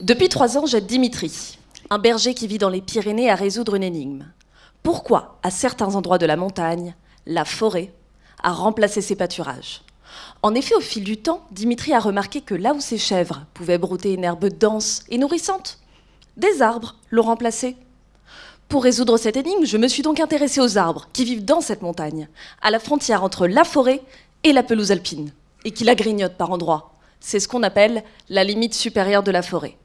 Depuis trois ans, j'aide Dimitri, un berger qui vit dans les Pyrénées, à résoudre une énigme. Pourquoi, à certains endroits de la montagne, la forêt a remplacé ses pâturages? En effet, au fil du temps, Dimitri a remarqué que là où ses chèvres pouvaient brouter une herbe dense et nourrissante, des arbres l'ont remplacé. Pour résoudre cette énigme, je me suis donc intéressée aux arbres qui vivent dans cette montagne, à la frontière entre la forêt et la pelouse alpine, et qui la grignotent par endroits. C'est ce qu'on appelle la limite supérieure de la forêt.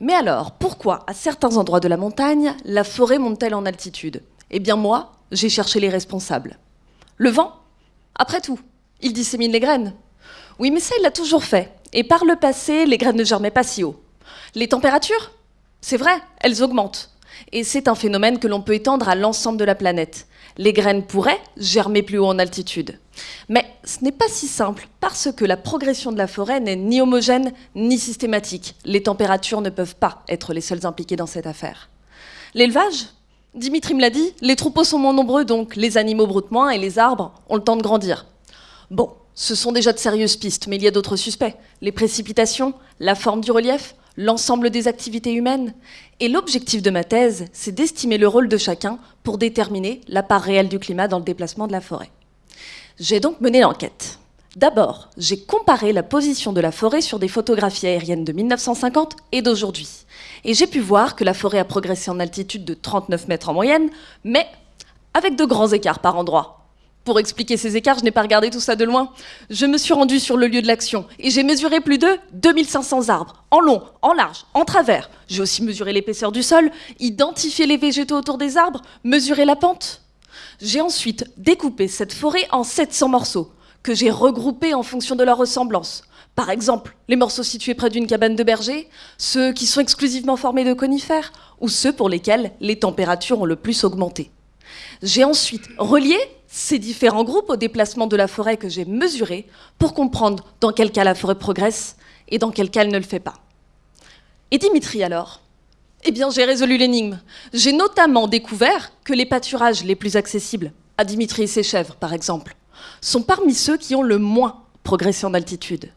Mais alors, pourquoi, à certains endroits de la montagne, la forêt monte-t-elle en altitude? Eh bien moi, j'ai cherché les responsables. Le vent? Après tout, il dissémine les graines. Oui, mais ça, il l'a toujours fait. Et par le passé, les graines ne germaient pas si haut. Les températures? C'est vrai, elles augmentent. Et c'est un phénomène que l'on peut étendre à l'ensemble de la planète. Les graines pourraient germer plus haut en altitude. Mais ce n'est pas si simple, parce que la progression de la forêt n'est ni homogène ni systématique. Les températures ne peuvent pas être les seules impliquées dans cette affaire. L'élevage? Dimitri me l'a dit, les troupeaux sont moins nombreux, donc les animaux broutent moins et les arbres ont le temps de grandir. Bon, ce sont déjà de sérieuses pistes, mais il y a d'autres suspects. Les précipitations, la forme du relief, l'ensemble des activités humaines. Et l'objectif de ma thèse, c'est d'estimer le rôle de chacun pour déterminer la part réelle du climat dans le déplacement de la forêt. J'ai donc mené l'enquête. D'abord, j'ai comparé la position de la forêt sur des photographies aériennes de 1950 et d'aujourd'hui. Et j'ai pu voir que la forêt a progressé en altitude de 39 mètres en moyenne, mais avec de grands écarts par endroits. Pour expliquer ces écarts, je n'ai pas regardé tout ça de loin. Je me suis rendue sur le lieu de l'action et j'ai mesuré plus de 2500 arbres, en long, en large, en travers. J'ai aussi mesuré l'épaisseur du sol, identifié les végétaux autour des arbres, mesuré la pente. J'ai ensuite découpé cette forêt en 700 morceaux, que j'ai regroupés en fonction de leur ressemblance. Par exemple, les morceaux situés près d'une cabane de berger, ceux qui sont exclusivement formés de conifères, ou ceux pour lesquels les températures ont le plus augmenté. J'ai ensuite relié ces différents groupes au déplacement de la forêt que j'ai mesuré pour comprendre dans quel cas la forêt progresse et dans quel cas elle ne le fait pas. Et Dimitri alors? Eh bien, j'ai résolu l'énigme. J'ai notamment découvert que les pâturages les plus accessibles, à Dimitri et ses chèvres par exemple, sont parmi ceux qui ont le moins progressé en altitude.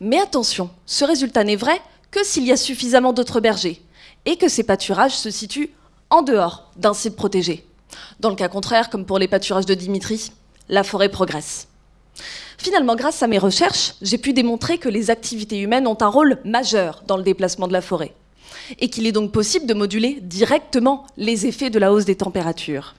Mais attention, ce résultat n'est vrai que s'il y a suffisamment d'autres bergers et que ces pâturages se situent en dehors d'un site protégé. Dans le cas contraire, comme pour les pâturages de Dimitri, la forêt progresse. Finalement, grâce à mes recherches, j'ai pu démontrer que les activités humaines ont un rôle majeur dans le déplacement de la forêt et qu'il est donc possible de moduler directement les effets de la hausse des températures.